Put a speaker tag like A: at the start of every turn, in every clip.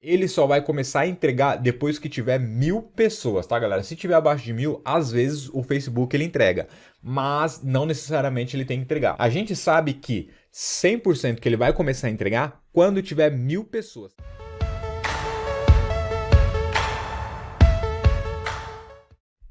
A: ele só vai começar a entregar depois que tiver mil pessoas, tá galera? Se tiver abaixo de mil, às vezes o Facebook ele entrega, mas não necessariamente ele tem que entregar. A gente sabe que 100% que ele vai começar a entregar quando tiver mil pessoas.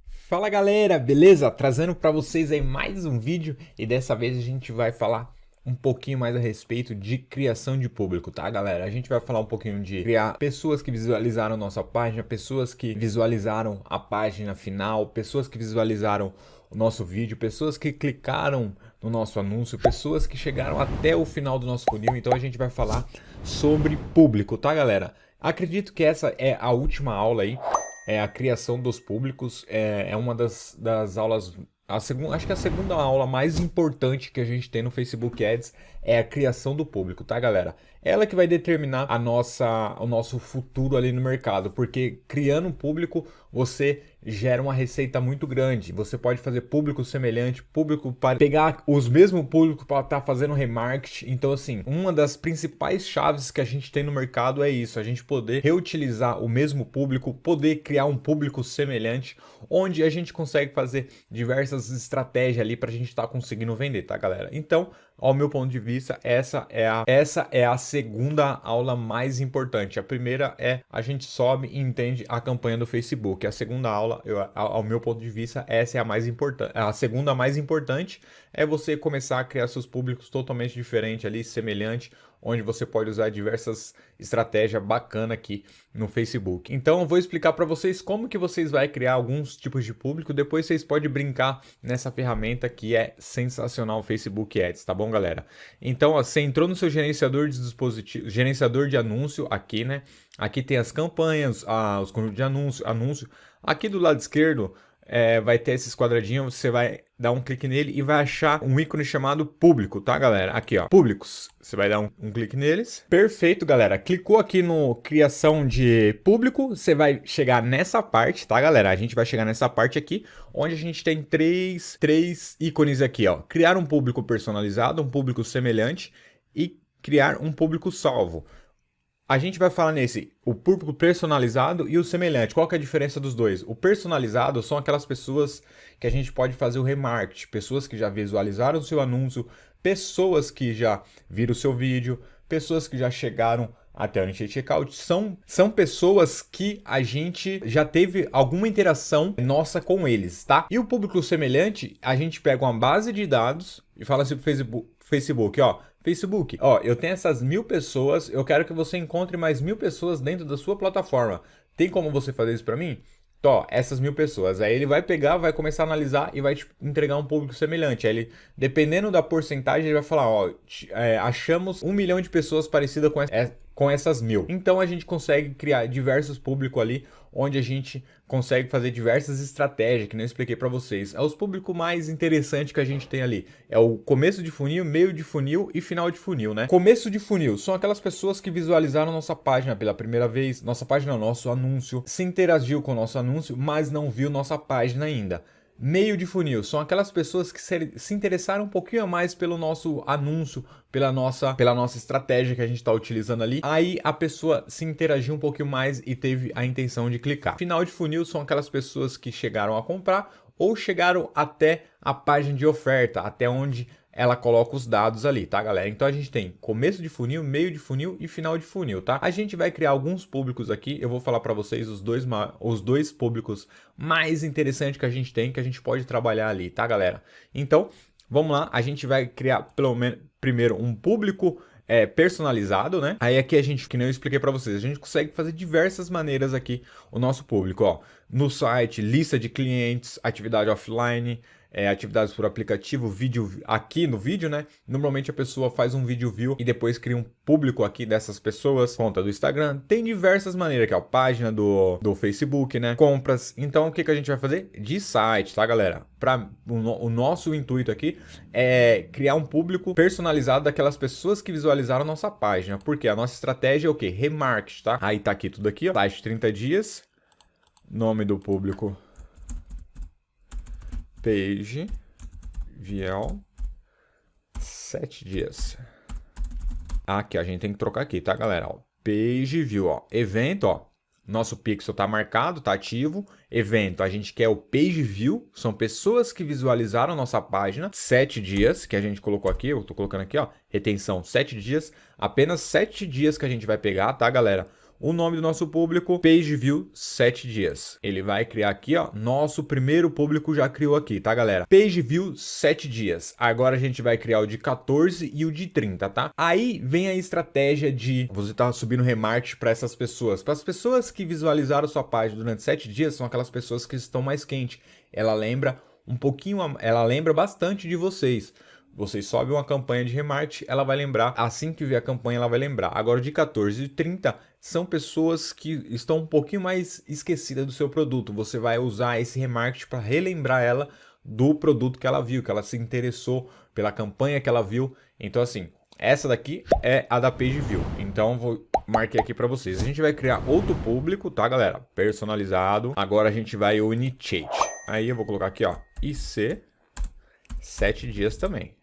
A: Fala galera, beleza? Trazendo para vocês aí mais um vídeo e dessa vez a gente vai falar um pouquinho mais a respeito de criação de público, tá galera? A gente vai falar um pouquinho de criar pessoas que visualizaram nossa página, pessoas que visualizaram a página final, pessoas que visualizaram o nosso vídeo, pessoas que clicaram no nosso anúncio, pessoas que chegaram até o final do nosso funil, então a gente vai falar sobre público, tá galera? Acredito que essa é a última aula aí, é a criação dos públicos, é, é uma das, das aulas a segunda, acho que a segunda aula mais importante que a gente tem no Facebook Ads é a criação do público, tá galera? Ela que vai determinar a nossa, o nosso futuro ali no mercado, porque criando um público você gera uma receita muito grande. Você pode fazer público semelhante, público para pegar os mesmos públicos para estar tá fazendo remarketing. Então assim, uma das principais chaves que a gente tem no mercado é isso, a gente poder reutilizar o mesmo público, poder criar um público semelhante, onde a gente consegue fazer diversas estratégias ali para a gente estar tá conseguindo vender, tá galera? Então, ao meu ponto de vista, essa é, a, essa é a segunda aula mais importante. A primeira é a gente sobe e entende a campanha do Facebook. A segunda aula, eu, ao meu ponto de vista, essa é a mais importante. A segunda mais importante é você começar a criar seus públicos totalmente diferentes ali, semelhante, onde você pode usar diversas estratégias bacanas aqui no Facebook. Então eu vou explicar para vocês como que vocês vão criar alguns tipos de público, depois vocês podem brincar nessa ferramenta que é sensacional o Facebook Ads, tá bom galera? Então ó, você entrou no seu gerenciador de dispositivo, gerenciador de anúncio aqui, né? Aqui tem as campanhas, ah, os conjuntos de anúncio, anúncio. Aqui do lado esquerdo é, vai ter esses quadradinhos, você vai dar um clique nele e vai achar um ícone chamado público, tá galera? Aqui ó, públicos, você vai dar um, um, clique neles. Perfeito galera, clicou aqui no criação de público, você vai chegar nessa parte, tá galera? A gente vai chegar nessa parte aqui, onde a gente tem três, três ícones aqui ó. Criar um público personalizado, um público semelhante e criar um público salvo. A gente vai falar nesse, o público personalizado e o semelhante. Qual que é a diferença dos dois? O personalizado são aquelas pessoas que a gente pode fazer o remarketing, pessoas que já visualizaram o seu anúncio, pessoas que já viram o seu vídeo, pessoas que já chegaram até o checkout, são, são pessoas que a gente já teve alguma interação nossa com eles, tá? E o público semelhante, a gente pega uma base de dados e fala assim pro Facebook, Facebook, ó, Facebook, ó, eu tenho essas mil pessoas, eu quero que você encontre mais mil pessoas dentro da sua plataforma. Tem como você fazer isso para mim? Tó, essas mil pessoas. Aí ele vai pegar, vai começar a analisar e vai te entregar um público semelhante. Aí ele, dependendo da porcentagem, ele vai falar, ó, é, achamos um milhão de pessoas parecidas com, é, com essas mil. Então a gente consegue criar diversos públicos ali, onde a gente consegue fazer diversas estratégias, que eu expliquei para vocês. É os públicos mais interessantes que a gente tem ali. É o começo de funil, meio de funil e final de funil, né? Começo de funil são aquelas pessoas que visualizaram nossa página pela primeira vez, nossa página, nosso anúncio, se interagiu com o nosso anúncio, mas não viu nossa página ainda. Meio de funil são aquelas pessoas que se interessaram um pouquinho a mais pelo nosso anúncio, pela nossa, pela nossa estratégia que a gente está utilizando ali. Aí a pessoa se interagiu um pouquinho mais e teve a intenção de clicar. Final de funil são aquelas pessoas que chegaram a comprar ou chegaram até a página de oferta, até onde ela coloca os dados ali, tá galera? Então a gente tem começo de funil, meio de funil e final de funil, tá? A gente vai criar alguns públicos aqui, eu vou falar para vocês os dois, os dois públicos mais interessantes que a gente tem, que a gente pode trabalhar ali, tá galera? Então, vamos lá, a gente vai criar pelo menos primeiro um público é, personalizado, né? Aí aqui a gente, que nem eu expliquei para vocês, a gente consegue fazer diversas maneiras aqui o nosso público, ó. No site, lista de clientes, atividade offline, é, atividades por aplicativo, vídeo aqui no vídeo, né? Normalmente a pessoa faz um vídeo view e depois cria um público aqui dessas pessoas, conta do Instagram. Tem diversas maneiras, que é a página do, do Facebook, né? Compras. Então o que, que a gente vai fazer? De site, tá galera? Pra, o, o nosso intuito aqui é criar um público personalizado daquelas pessoas que visualizaram nossa página. Porque a nossa estratégia é o que? Remarket, tá? Aí tá aqui tudo aqui, ó. Site 30 dias. Nome do público page viel 7 dias. Aqui, a gente tem que trocar aqui, tá, galera? Ó, page view, ó, evento, ó, nosso pixel está marcado, está ativo. Evento, a gente quer o page view, são pessoas que visualizaram nossa página, sete dias, que a gente colocou aqui, eu estou colocando aqui, ó, retenção, sete dias, apenas sete dias que a gente vai pegar, tá, galera? O nome do nosso público, page view 7 dias. Ele vai criar aqui, ó, nosso primeiro público já criou aqui, tá, galera? Page view 7 dias. Agora a gente vai criar o de 14 e o de 30, tá? Aí vem a estratégia de você tá subindo remarketing para essas pessoas. Para as pessoas que visualizaram sua página durante 7 dias, são aquelas pessoas que estão mais quentes. Ela lembra um pouquinho, ela lembra bastante de vocês vocês sobem uma campanha de remarketing, ela vai lembrar, assim que ver a campanha, ela vai lembrar. Agora, de 14 e 30, são pessoas que estão um pouquinho mais esquecidas do seu produto. Você vai usar esse remarketing para relembrar ela do produto que ela viu, que ela se interessou pela campanha que ela viu. Então, assim, essa daqui é a da Page View. Então, vou marquei aqui para vocês. A gente vai criar outro público, tá, galera? Personalizado. Agora a gente vai o Initiate. Aí eu vou colocar aqui, ó, IC, 7 dias também.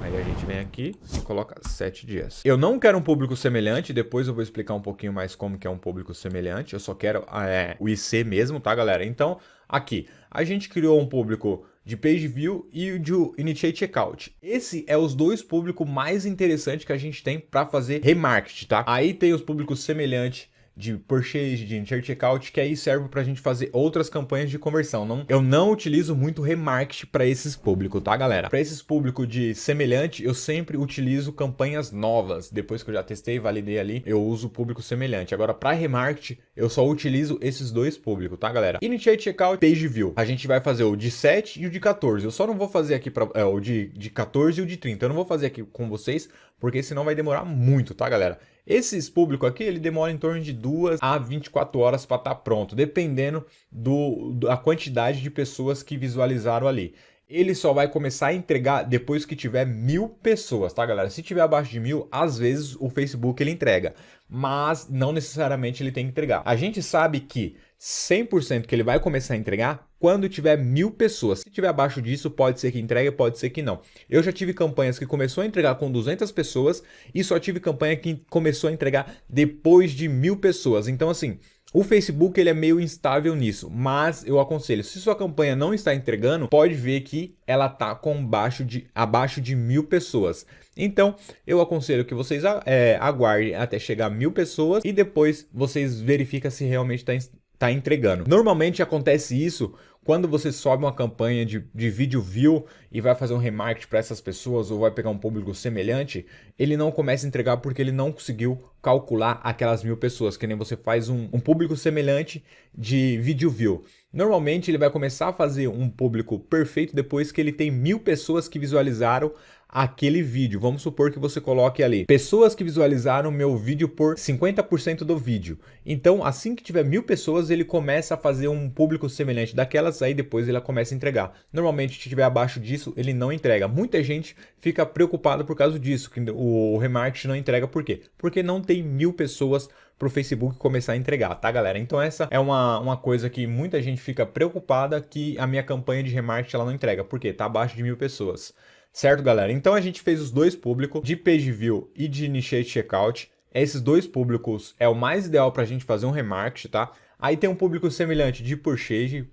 A: Aí a gente vem aqui e coloca 7 dias. Eu não quero um público semelhante, depois eu vou explicar um pouquinho mais como que é um público semelhante. Eu só quero é, o IC mesmo, tá, galera? Então, aqui, a gente criou um público de Page View e de Initiate Checkout. Esse é os dois públicos mais interessantes que a gente tem para fazer remarketing, tá? Aí tem os públicos semelhantes de purchase, de checkout, que aí serve para a gente fazer outras campanhas de conversão. Não, eu não utilizo muito remarketing para esses públicos, tá, galera? Para esses públicos de semelhante, eu sempre utilizo campanhas novas. Depois que eu já testei, validei ali, eu uso público semelhante. Agora, para remarketing, eu só utilizo esses dois públicos, tá, galera? Initiate checkout, page view. A gente vai fazer o de 7 e o de 14. Eu só não vou fazer aqui para é, o de, de 14 e o de 30. Eu não vou fazer aqui com vocês, porque senão vai demorar muito, tá, galera? Esses públicos aqui, ele demora em torno de 2 a 24 horas para estar tá pronto, dependendo do, da quantidade de pessoas que visualizaram ali. Ele só vai começar a entregar depois que tiver mil pessoas, tá, galera? Se tiver abaixo de mil, às vezes o Facebook ele entrega, mas não necessariamente ele tem que entregar. A gente sabe que 100% que ele vai começar a entregar quando tiver mil pessoas. Se tiver abaixo disso, pode ser que entregue, pode ser que não. Eu já tive campanhas que começou a entregar com 200 pessoas e só tive campanha que começou a entregar depois de mil pessoas. Então, assim, o Facebook ele é meio instável nisso, mas eu aconselho, se sua campanha não está entregando, pode ver que ela está com de, abaixo de mil pessoas. Então, eu aconselho que vocês é, aguardem até chegar a mil pessoas e depois vocês verificam se realmente está tá entregando. Normalmente acontece isso quando você sobe uma campanha de, de vídeo view e vai fazer um remarketing para essas pessoas ou vai pegar um público semelhante, ele não começa a entregar porque ele não conseguiu calcular aquelas mil pessoas, que nem você faz um, um público semelhante de vídeo view. Normalmente ele vai começar a fazer um público perfeito depois que ele tem mil pessoas que visualizaram aquele vídeo. Vamos supor que você coloque ali pessoas que visualizaram meu vídeo por 50% do vídeo. Então, assim que tiver mil pessoas, ele começa a fazer um público semelhante daquelas, aí depois ele começa a entregar. Normalmente, se estiver abaixo disso, ele não entrega. Muita gente fica preocupada por causa disso, que o remarketing não entrega. Por quê? Porque não tem mil pessoas para o Facebook começar a entregar, tá galera? Então essa é uma, uma coisa que muita gente fica preocupada que a minha campanha de remarketing ela não entrega, porque tá abaixo de mil pessoas. Certo, galera? Então a gente fez os dois públicos, de page view e de initiate checkout. Esses dois públicos é o mais ideal para a gente fazer um remarketing, tá? Aí tem um público semelhante de purchase,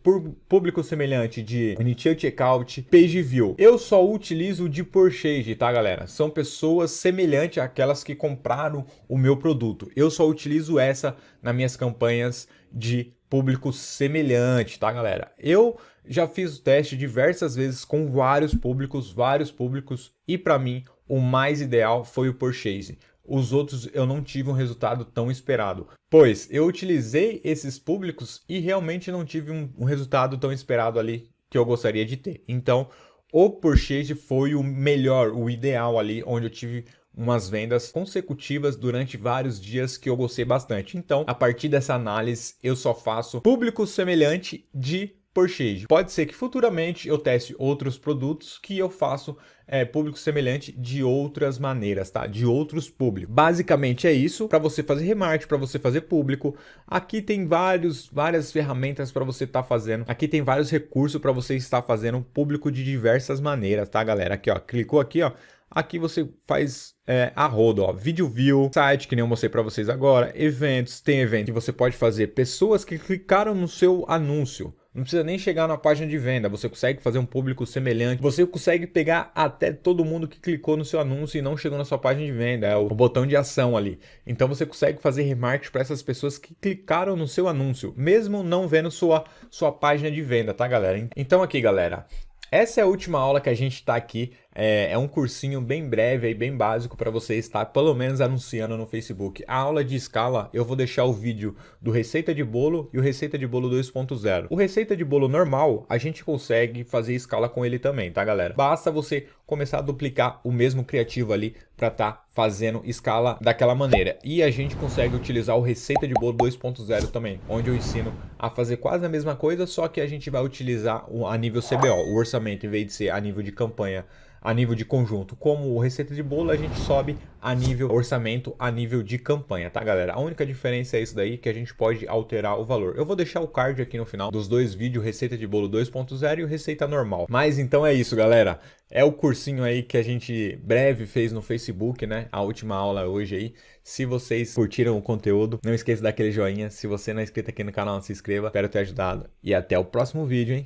A: público semelhante de initiate checkout, page view. Eu só utilizo de purchase, tá galera? São pessoas semelhantes àquelas que compraram o meu produto. Eu só utilizo essa nas minhas campanhas de público semelhante, tá galera? Eu já fiz o teste diversas vezes com vários públicos, vários públicos, e para mim o mais ideal foi o purchase. Os outros eu não tive um resultado tão esperado, pois eu utilizei esses públicos e realmente não tive um, um resultado tão esperado ali que eu gostaria de ter. Então, o purchase foi o melhor, o ideal ali, onde eu tive umas vendas consecutivas durante vários dias que eu gostei bastante. Então, a partir dessa análise, eu só faço público semelhante de purchase. Pode ser que futuramente eu teste outros produtos que eu faço é, público semelhante de outras maneiras, tá? De outros públicos. Basicamente é isso, para você fazer remarketing, para você fazer público. Aqui tem vários, várias ferramentas para você estar tá fazendo. Aqui tem vários recursos para você estar fazendo público de diversas maneiras, tá, galera? Aqui, ó, clicou aqui, ó. aqui você faz é, a rodo, ó, vídeo view, site que nem eu mostrei para vocês agora, eventos, tem evento que você pode fazer pessoas que clicaram no seu anúncio. Não precisa nem chegar na página de venda, você consegue fazer um público semelhante, você consegue pegar até todo mundo que clicou no seu anúncio e não chegou na sua página de venda, é o botão de ação ali. Então você consegue fazer remarketing para essas pessoas que clicaram no seu anúncio, mesmo não vendo sua, sua página de venda, tá galera? Então aqui galera, essa é a última aula que a gente está aqui é, é um cursinho bem breve, e bem básico para você estar pelo menos anunciando no Facebook. A aula de escala, eu vou deixar o vídeo do Receita de Bolo e o Receita de Bolo 2.0. O Receita de Bolo normal, a gente consegue fazer escala com ele também, tá galera? Basta você começar a duplicar o mesmo criativo ali para estar tá fazendo escala daquela maneira. E a gente consegue utilizar o Receita de Bolo 2.0 também, onde eu ensino a fazer quase a mesma coisa, só que a gente vai utilizar a nível CBO, o orçamento, em vez de ser a nível de campanha a nível de conjunto. Como receita de bolo, a gente sobe a nível orçamento, a nível de campanha, tá galera? A única diferença é isso daí, que a gente pode alterar o valor. Eu vou deixar o card aqui no final dos dois vídeos, receita de bolo 2.0 e receita normal. Mas então é isso, galera. É o cursinho aí que a gente breve fez no Facebook, né? A última aula hoje aí. Se vocês curtiram o conteúdo, não esqueça daquele joinha. Se você não é inscrito aqui no canal, se inscreva. Espero ter ajudado. E até o próximo vídeo, hein?